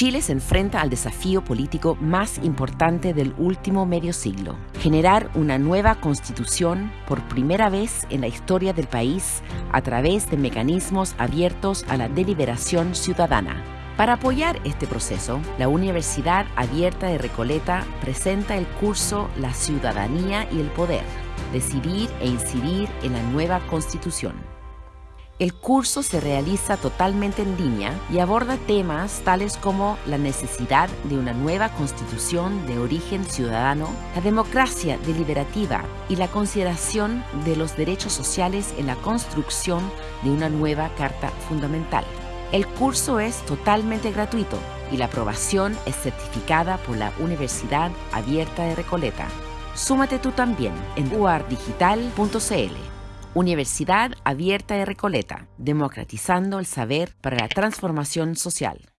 Chile se enfrenta al desafío político más importante del último medio siglo, generar una nueva constitución por primera vez en la historia del país a través de mecanismos abiertos a la deliberación ciudadana. Para apoyar este proceso, la Universidad Abierta de Recoleta presenta el curso La ciudadanía y el poder, decidir e incidir en la nueva constitución. El curso se realiza totalmente en línea y aborda temas tales como la necesidad de una nueva constitución de origen ciudadano, la democracia deliberativa y la consideración de los derechos sociales en la construcción de una nueva Carta Fundamental. El curso es totalmente gratuito y la aprobación es certificada por la Universidad Abierta de Recoleta. Súmate tú también en uardigital.cl. Universidad Abierta de Recoleta, democratizando el saber para la transformación social.